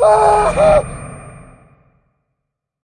Ah!